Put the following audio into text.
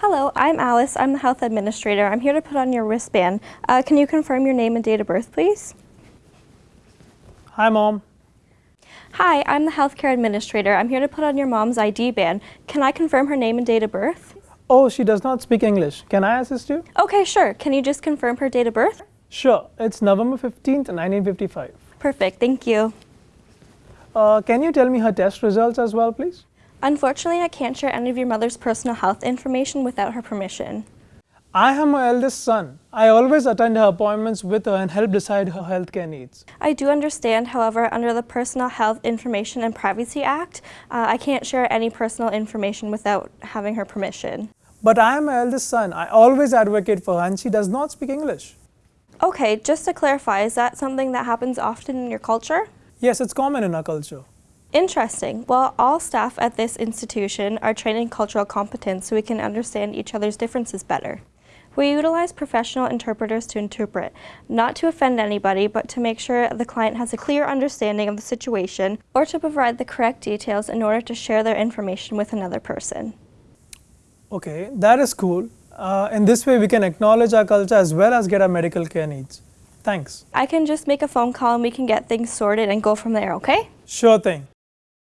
Hello, I'm Alice. I'm the health administrator. I'm here to put on your wristband. Uh, can you confirm your name and date of birth, please? Hi, Mom. Hi, I'm the healthcare administrator. I'm here to put on your mom's ID band. Can I confirm her name and date of birth? Oh, she does not speak English. Can I assist you? Okay, sure. Can you just confirm her date of birth? Sure. It's November 15th, 1955. Perfect, thank you. Uh, can you tell me her test results as well, please? Unfortunately, I can't share any of your mother's personal health information without her permission. I am my eldest son. I always attend her appointments with her and help decide her healthcare needs. I do understand, however, under the Personal Health Information and Privacy Act, uh, I can't share any personal information without having her permission. But I am my eldest son. I always advocate for her and she does not speak English. Okay, just to clarify, is that something that happens often in your culture? Yes, it's common in our culture. Interesting. Well, all staff at this institution are trained in cultural competence so we can understand each other's differences better. We utilize professional interpreters to interpret, not to offend anybody, but to make sure the client has a clear understanding of the situation or to provide the correct details in order to share their information with another person. Okay, that is cool. Uh, in this way, we can acknowledge our culture as well as get our medical care needs. Thanks. I can just make a phone call and we can get things sorted and go from there, okay? Sure thing.